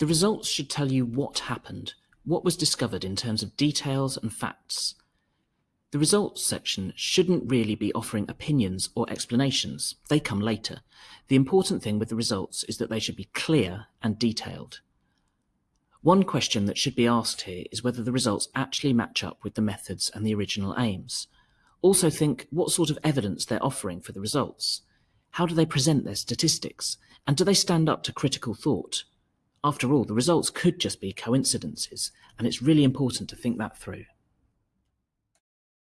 The results should tell you what happened, what was discovered in terms of details and facts. The results section shouldn't really be offering opinions or explanations, they come later. The important thing with the results is that they should be clear and detailed. One question that should be asked here is whether the results actually match up with the methods and the original aims. Also think what sort of evidence they're offering for the results. How do they present their statistics? And do they stand up to critical thought? After all, the results could just be coincidences, and it's really important to think that through.